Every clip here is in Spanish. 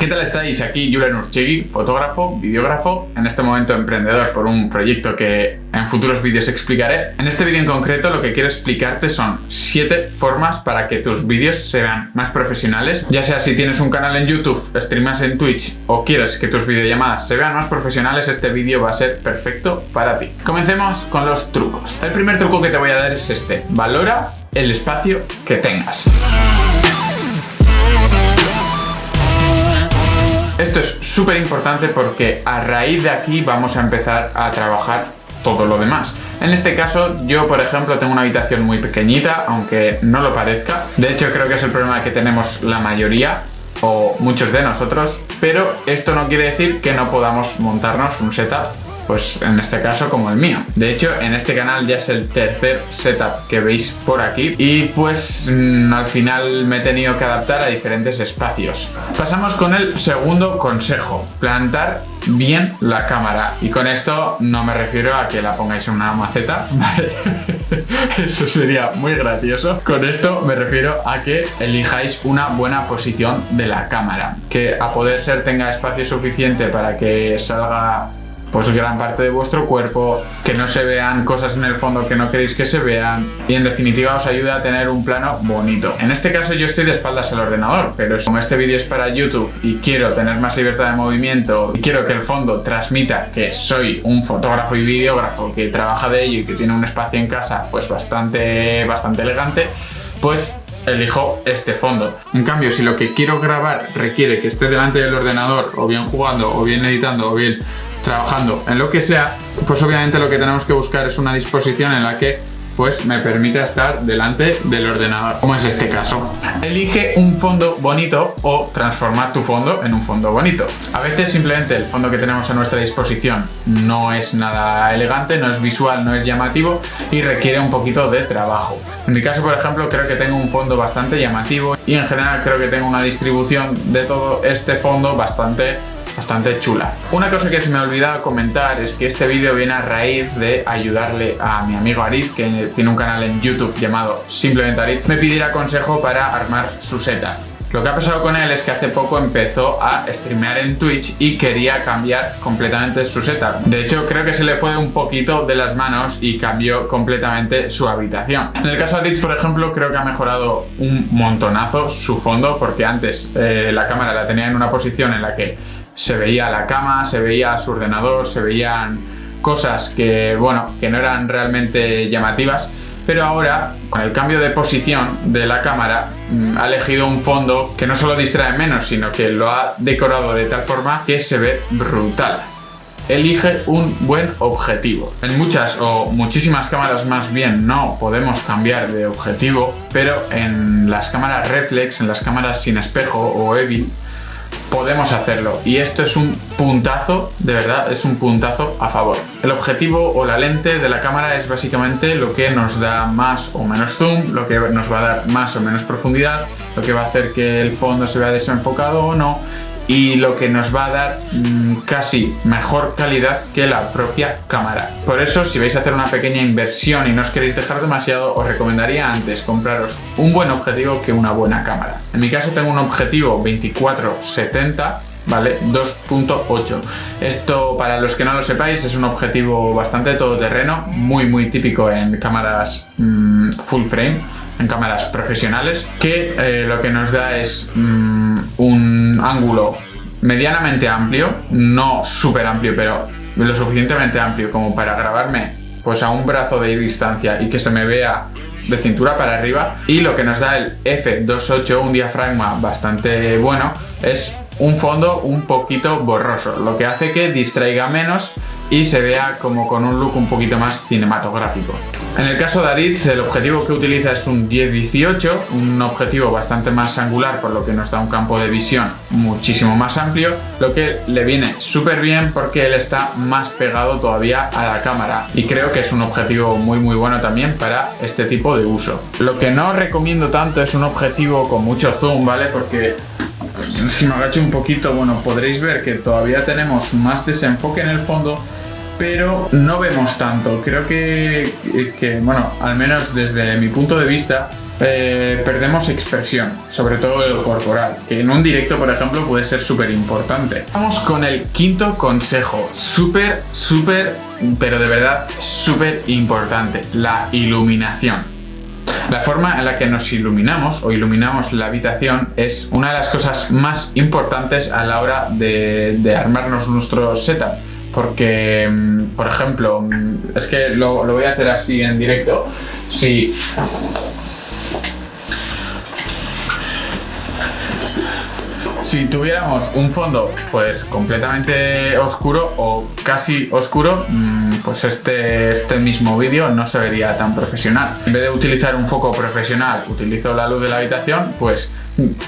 ¿Qué tal estáis? Aquí Julen Urchegui, fotógrafo, videógrafo, en este momento emprendedor por un proyecto que en futuros vídeos explicaré. En este vídeo en concreto lo que quiero explicarte son 7 formas para que tus vídeos se vean más profesionales, ya sea si tienes un canal en YouTube, streamas en Twitch o quieres que tus videollamadas se vean más profesionales, este vídeo va a ser perfecto para ti. Comencemos con los trucos. El primer truco que te voy a dar es este, valora el espacio que tengas. Esto es súper importante porque a raíz de aquí vamos a empezar a trabajar todo lo demás. En este caso, yo por ejemplo tengo una habitación muy pequeñita, aunque no lo parezca. De hecho, creo que es el problema que tenemos la mayoría o muchos de nosotros, pero esto no quiere decir que no podamos montarnos un setup pues en este caso como el mío. De hecho, en este canal ya es el tercer setup que veis por aquí y pues mm, al final me he tenido que adaptar a diferentes espacios. Pasamos con el segundo consejo, plantar bien la cámara y con esto no me refiero a que la pongáis en una maceta, Eso sería muy gracioso. Con esto me refiero a que elijáis una buena posición de la cámara, que a poder ser tenga espacio suficiente para que salga pues gran parte de vuestro cuerpo, que no se vean cosas en el fondo que no queréis que se vean y en definitiva os ayuda a tener un plano bonito. En este caso yo estoy de espaldas al ordenador, pero como este vídeo es para YouTube y quiero tener más libertad de movimiento y quiero que el fondo transmita que soy un fotógrafo y videógrafo que trabaja de ello y que tiene un espacio en casa pues bastante, bastante elegante, pues elijo este fondo. En cambio, si lo que quiero grabar requiere que esté delante del ordenador, o bien jugando, o bien editando, o bien trabajando en lo que sea, pues obviamente lo que tenemos que buscar es una disposición en la que pues me permita estar delante del ordenador, como es este caso. Elige un fondo bonito o transformar tu fondo en un fondo bonito. A veces simplemente el fondo que tenemos a nuestra disposición no es nada elegante, no es visual, no es llamativo y requiere un poquito de trabajo. En mi caso, por ejemplo, creo que tengo un fondo bastante llamativo y en general creo que tengo una distribución de todo este fondo bastante bastante chula. Una cosa que se me ha olvidado comentar es que este vídeo viene a raíz de ayudarle a mi amigo Aritz, que tiene un canal en YouTube llamado simplemente Aritz, me pidiera consejo para armar su setup. Lo que ha pasado con él es que hace poco empezó a streamear en Twitch y quería cambiar completamente su setup. De hecho, creo que se le fue un poquito de las manos y cambió completamente su habitación. En el caso de Rich, por ejemplo, creo que ha mejorado un montonazo su fondo porque antes eh, la cámara la tenía en una posición en la que se veía la cama, se veía su ordenador, se veían cosas que, bueno, que no eran realmente llamativas, pero ahora, con el cambio de posición de la cámara, mm, ha elegido un fondo que no solo distrae menos, sino que lo ha decorado de tal forma que se ve brutal. Elige un buen objetivo. En muchas o muchísimas cámaras más bien no podemos cambiar de objetivo, pero en las cámaras reflex, en las cámaras sin espejo o EVI, podemos hacerlo y esto es un puntazo, de verdad, es un puntazo a favor. El objetivo o la lente de la cámara es básicamente lo que nos da más o menos zoom, lo que nos va a dar más o menos profundidad, lo que va a hacer que el fondo se vea desenfocado o no y lo que nos va a dar mm, casi mejor calidad que la propia cámara. Por eso, si vais a hacer una pequeña inversión y no os queréis dejar demasiado, os recomendaría antes compraros un buen objetivo que una buena cámara. En mi caso tengo un objetivo 24-70 ¿vale? 2.8. Esto, para los que no lo sepáis, es un objetivo bastante todoterreno, muy muy típico en cámaras mm, full frame, en cámaras profesionales, que eh, lo que nos da es mm, un ángulo medianamente amplio, no súper amplio, pero lo suficientemente amplio como para grabarme pues a un brazo de distancia y que se me vea de cintura para arriba. Y lo que nos da el F28, un diafragma bastante bueno, es un fondo un poquito borroso, lo que hace que distraiga menos y se vea como con un look un poquito más cinematográfico. En el caso de Aritz, el objetivo que utiliza es un 10-18, un objetivo bastante más angular, por lo que nos da un campo de visión muchísimo más amplio, lo que le viene súper bien porque él está más pegado todavía a la cámara y creo que es un objetivo muy muy bueno también para este tipo de uso. Lo que no recomiendo tanto es un objetivo con mucho zoom, ¿vale? Porque si me agacho un poquito, bueno, podréis ver que todavía tenemos más desenfoque en el fondo, pero no vemos tanto. Creo que, bueno, al menos desde mi punto de vista, eh, perdemos expresión, sobre todo el corporal, que en un directo, por ejemplo, puede ser súper importante. Vamos con el quinto consejo, súper, súper, pero de verdad súper importante, la iluminación. La forma en la que nos iluminamos o iluminamos la habitación es una de las cosas más importantes a la hora de, armarnos nuestro setup porque, mm, por ejemplo, mm, es que lo, lo, voy a hacer así en directo. Si Si tuviéramos un fondo pues completamente oscuro o casi oscuro, mm, pues este, este mismo vídeo no se vería tan profesional. En vez de utilizar un foco profesional, utilizo la luz de la habitación, pues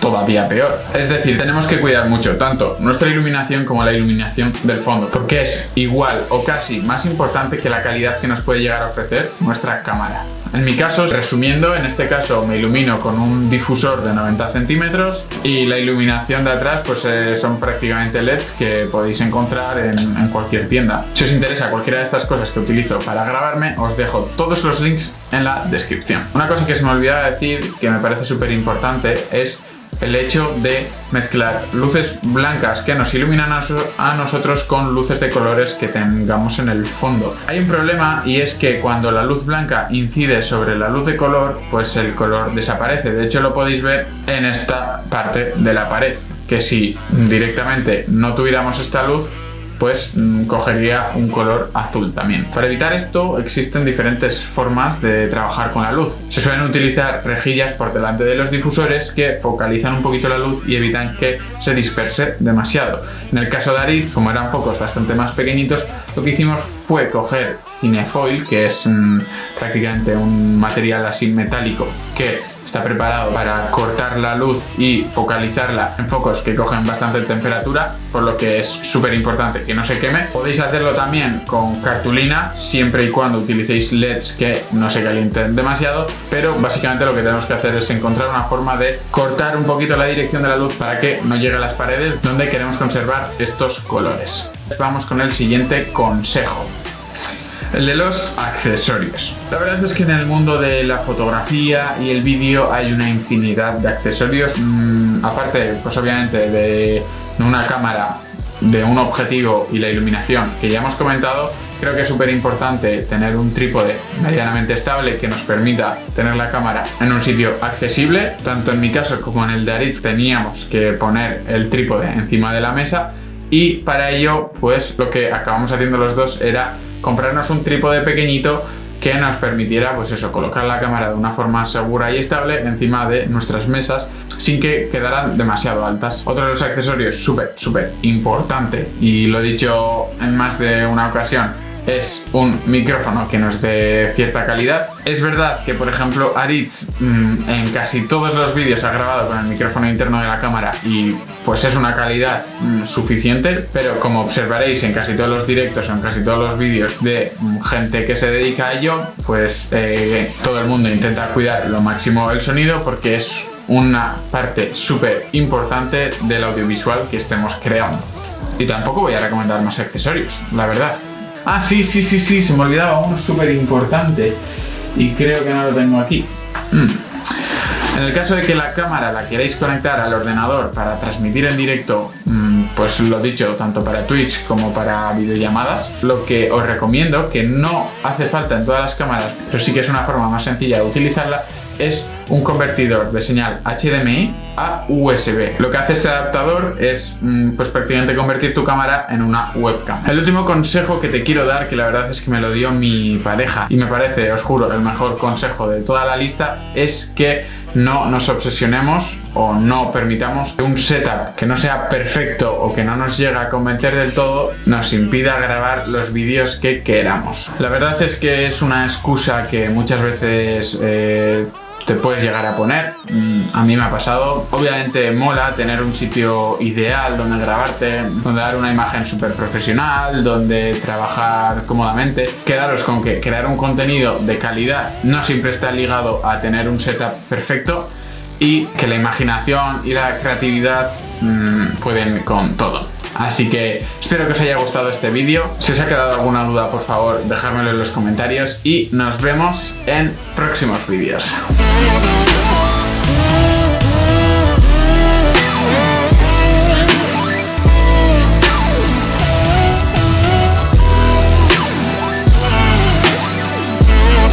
todavía peor. Es decir, tenemos que cuidar mucho tanto nuestra iluminación como la iluminación del fondo, porque es igual o casi más importante que la calidad que nos puede llegar a ofrecer nuestra cámara. En mi caso, resumiendo, en este caso me ilumino con un difusor de 90 centímetros y la iluminación de atrás pues eh, son prácticamente LEDs que podéis encontrar en, en cualquier tienda. Si os interesa cualquiera de estas cosas que utilizo para grabarme, os dejo todos los links en la descripción. Una cosa que se me olvidaba decir, que me parece súper importante, es el hecho de mezclar luces blancas que nos iluminan a, nosotros con luces de colores que tengamos en el fondo. Hay un problema y es que cuando la luz blanca incide sobre la luz de color, pues el color desaparece. De hecho lo podéis ver en esta parte de la pared, que si directamente no tuviéramos esta luz, pues cogería un color azul también. Para evitar esto existen diferentes formas de trabajar con la luz. Se suelen utilizar rejillas por delante de los difusores que focalizan un poquito la luz y evitan que se disperse demasiado. En el caso de Arid, como eran focos bastante más pequeñitos, lo que hicimos fue coger cinefoil, que es mm, prácticamente un material así metálico que está preparado para cortar la luz y focalizarla en focos que cogen bastante temperatura, por lo que es súper importante que no se queme. Podéis hacerlo también con cartulina, siempre y cuando utilicéis LEDs que no se calienten demasiado, pero básicamente lo que tenemos que hacer es encontrar una forma de cortar un poquito la dirección de la luz para que no llegue a las paredes donde queremos conservar estos colores. Vamos con el siguiente consejo el de los accesorios. La verdad es que en el mundo de la fotografía y el vídeo hay una infinidad de accesorios, mm, aparte pues obviamente de una cámara, de un objetivo y la iluminación que ya hemos comentado, creo que es súper importante tener un trípode medianamente estable que nos permita tener la cámara en un sitio accesible. Tanto en mi caso como en el de Aritz teníamos que poner el trípode encima de la mesa y para ello pues lo que acabamos haciendo los dos era comprarnos un trípode pequeñito que nos permitiera, pues eso, colocar la cámara de una forma segura y estable encima de nuestras mesas sin que quedaran demasiado altas. Otro de los accesorios súper, súper importante y lo he dicho en más de una ocasión es un micrófono que nos dé cierta calidad. Es verdad que, por ejemplo, Aritz mm, en casi todos los vídeos ha grabado con el micrófono interno de la cámara y pues es una calidad mm, suficiente, pero como observaréis en casi todos los directos en casi todos los vídeos de mm, gente que se dedica a ello, pues eh, todo el mundo intenta cuidar lo máximo el sonido porque es una parte súper importante del audiovisual que estemos creando. Y tampoco voy a recomendar más accesorios, la verdad. Ah, sí, sí, sí, sí, se me olvidaba uno súper importante y creo que no lo tengo aquí. Mm. En el caso de que la cámara la queráis conectar al ordenador para transmitir en directo, mm, pues lo dicho, tanto para Twitch como para videollamadas, lo que os recomiendo, que no hace falta en todas las cámaras, pero sí que es una forma más sencilla de utilizarla, es un convertidor de señal HDMI a USB. Lo que hace este adaptador es mm, pues prácticamente convertir tu cámara en una webcam. El último consejo que te quiero dar, que la verdad es que me lo dio mi pareja y me parece, os juro, el mejor consejo de toda la lista, es que no nos obsesionemos o no permitamos que un setup que no sea perfecto o que no nos llegue a convencer del todo nos impida grabar los vídeos que queramos. La verdad es que es una excusa que muchas veces eh, te puedes llegar a poner. Mm, a mí me ha pasado. Obviamente mola tener un sitio ideal donde grabarte, donde dar una imagen súper profesional, donde trabajar cómodamente. Quedaros con que crear un contenido de calidad no siempre está ligado a tener un setup perfecto y que la imaginación y la creatividad mm, pueden con todo. Así que espero que os haya gustado este vídeo. Si os ha quedado alguna duda, por favor, dejármelo en los comentarios y nos vemos en próximos vídeos.